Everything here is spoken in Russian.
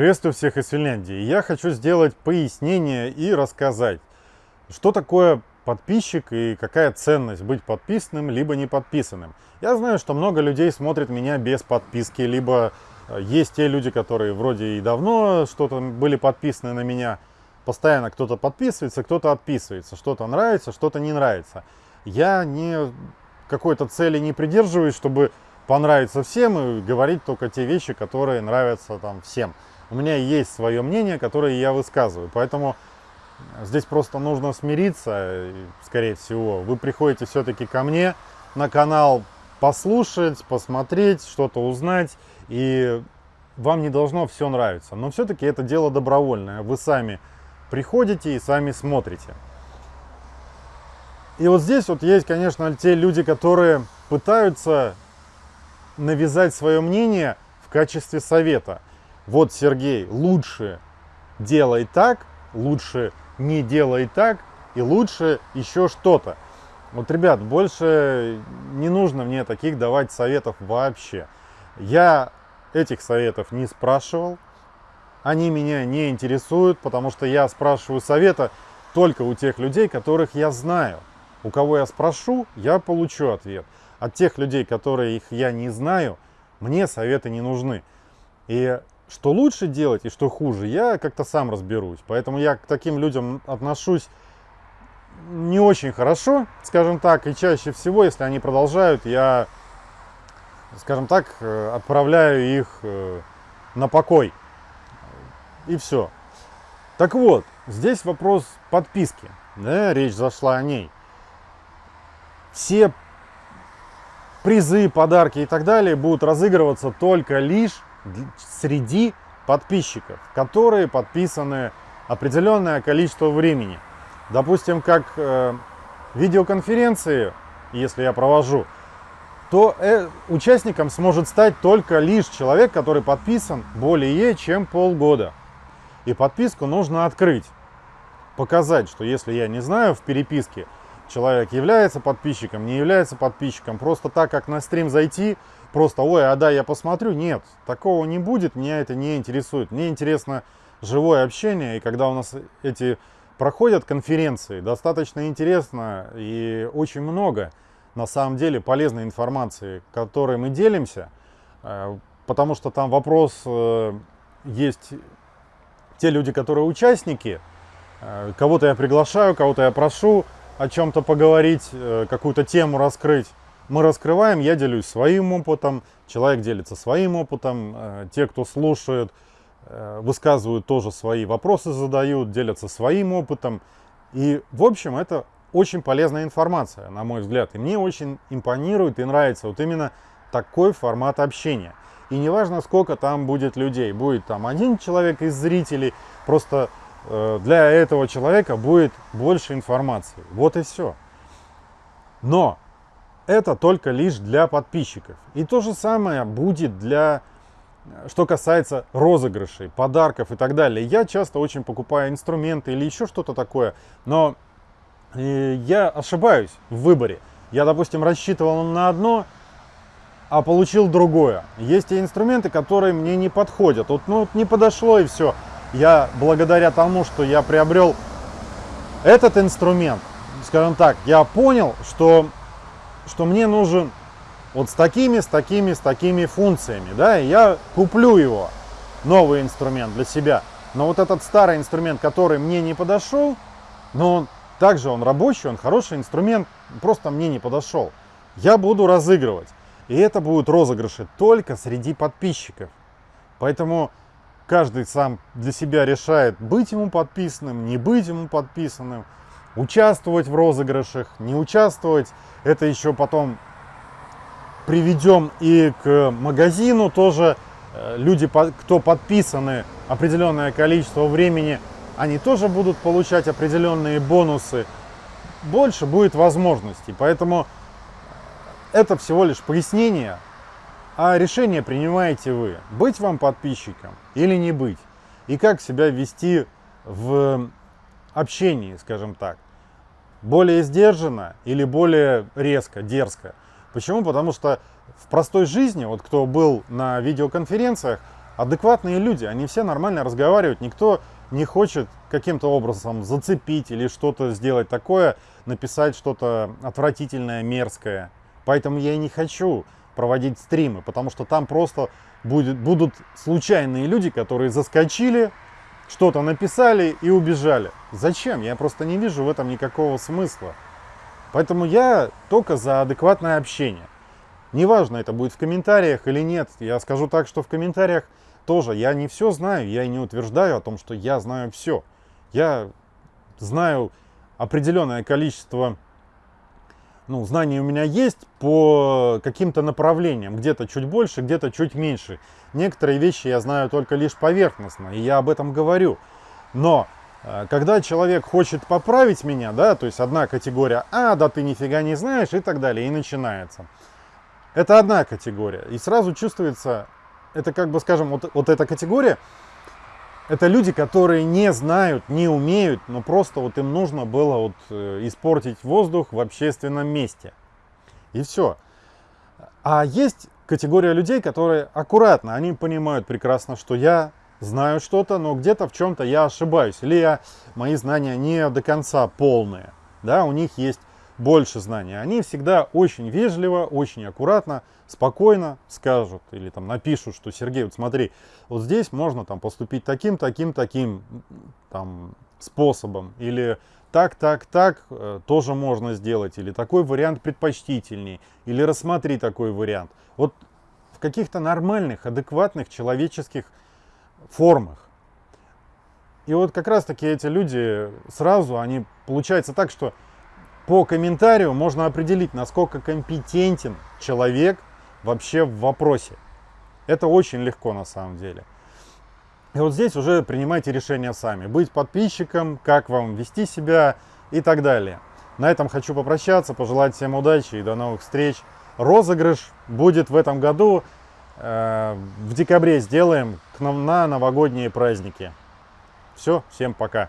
Приветствую всех из Финляндии. Я хочу сделать пояснение и рассказать, что такое подписчик и какая ценность быть подписанным либо не подписанным. Я знаю, что много людей смотрят меня без подписки, либо э, есть те люди, которые вроде и давно что-то были подписаны на меня. Постоянно кто-то подписывается, кто-то отписывается. Что-то нравится, что-то не нравится. Я не какой-то цели не придерживаюсь, чтобы понравиться всем и говорить только те вещи, которые нравятся там всем. У меня есть свое мнение, которое я высказываю, поэтому здесь просто нужно смириться, скорее всего. Вы приходите все-таки ко мне на канал послушать, посмотреть, что-то узнать, и вам не должно все нравиться. Но все-таки это дело добровольное, вы сами приходите и сами смотрите. И вот здесь вот есть, конечно, те люди, которые пытаются навязать свое мнение в качестве совета. Вот, Сергей, лучше делай так, лучше не делай так, и лучше еще что-то. Вот, ребят, больше не нужно мне таких давать советов вообще. Я этих советов не спрашивал, они меня не интересуют, потому что я спрашиваю совета только у тех людей, которых я знаю. У кого я спрошу, я получу ответ. От тех людей, которые их я не знаю, мне советы не нужны. И что лучше делать и что хуже, я как-то сам разберусь. Поэтому я к таким людям отношусь не очень хорошо, скажем так. И чаще всего, если они продолжают, я, скажем так, э, отправляю их э, на покой. И все. Так вот, здесь вопрос подписки. Да, речь зашла о ней все призы, подарки и так далее будут разыгрываться только лишь среди подписчиков, которые подписаны определенное количество времени. Допустим, как э, видеоконференции, если я провожу, то э, участником сможет стать только лишь человек, который подписан более чем полгода. И подписку нужно открыть, показать, что если я не знаю в переписке, человек является подписчиком, не является подписчиком. Просто так, как на стрим зайти, просто, ой, а да, я посмотрю. Нет, такого не будет, меня это не интересует. Мне интересно живое общение, и когда у нас эти проходят конференции, достаточно интересно и очень много, на самом деле, полезной информации, которой мы делимся, э, потому что там вопрос э, есть те люди, которые участники, э, кого-то я приглашаю, кого-то я прошу, о чем-то поговорить, какую-то тему раскрыть. Мы раскрываем, я делюсь своим опытом, человек делится своим опытом, э, те, кто слушает, э, высказывают тоже свои вопросы, задают, делятся своим опытом. И, в общем, это очень полезная информация, на мой взгляд. И мне очень импонирует и нравится вот именно такой формат общения. И неважно, сколько там будет людей, будет там один человек из зрителей, просто Э, для этого человека будет больше информации. Вот и все. Но это только лишь для подписчиков. И то же самое будет для, что касается розыгрышей, подарков и так далее. Я часто очень покупаю инструменты или еще что-то такое, но э, я ошибаюсь в выборе. Я, допустим, рассчитывал на одно, а получил другое. Есть те инструменты, которые мне не подходят. Вот, ну, не подошло и все я благодаря тому, что я приобрел этот инструмент, скажем так, я понял, что, что мне нужен вот с такими, с такими, с такими функциями, да, и я куплю его, новый инструмент для себя. Но вот этот старый инструмент, который мне не подошел, но он также он рабочий, он хороший инструмент, просто мне не подошел. Я буду разыгрывать. И это будут розыгрыши только среди подписчиков. Поэтому каждый сам для себя решает, быть ему подписанным, не быть ему подписанным, участвовать в розыгрышах, не участвовать. Это еще потом приведем и к магазину тоже. Э, люди, кто подписаны определенное количество времени, они тоже будут получать определенные бонусы. Больше будет возможностей. Поэтому это всего лишь пояснение а решение принимаете вы, быть вам подписчиком или не быть. И как себя вести в общении, скажем так. Более сдержанно или более резко, дерзко. Почему? Потому что в простой жизни, вот кто был на видеоконференциях, адекватные люди, они все нормально разговаривают, никто не хочет каким-то образом зацепить или что-то сделать такое, написать что-то отвратительное, мерзкое. Поэтому я и не хочу проводить стримы, потому что там просто будет, будут случайные люди, которые заскочили, что-то написали и убежали. Зачем? Я просто не вижу в этом никакого смысла. Поэтому я только за адекватное общение. Неважно, это будет в комментариях или нет. Я скажу так, что в комментариях тоже я не все знаю, я не утверждаю о том, что я знаю все. Я знаю определенное количество ну, знаний у меня есть по каким-то направлениям, где-то чуть больше, где-то чуть меньше. Некоторые вещи я знаю только лишь поверхностно, и я об этом говорю. Но когда человек хочет поправить меня, да, то есть одна категория, а, да ты нифига не знаешь и так далее, и начинается. Это одна категория. И сразу чувствуется, это как бы, скажем, вот, вот эта категория, это люди, которые не знают, не умеют, но просто вот им нужно было вот э, испортить воздух в общественном месте. И все. А есть категория людей, которые аккуратно, они понимают прекрасно, что я знаю что-то, но где-то в чем-то я ошибаюсь. Или я, мои знания не до конца полные. Да, у них есть больше знаний, они всегда очень вежливо, очень аккуратно, спокойно скажут или там напишут, что Сергей, вот смотри, вот здесь можно там поступить таким, таким, таким там способом или так, так, так э, тоже можно сделать, или такой вариант предпочтительней, или рассмотри такой вариант. Вот в каких-то нормальных, адекватных человеческих формах. И вот как раз таки эти люди сразу, они получается так, что по комментарию можно определить, насколько компетентен человек вообще в вопросе. Это очень легко на самом деле. И вот здесь уже принимайте решение сами. Быть подписчиком, как вам вести себя и так далее. На этом хочу попрощаться, пожелать всем удачи и до новых встреч. Розыгрыш будет в этом году. Э, в декабре сделаем на новогодние праздники. Все, всем пока.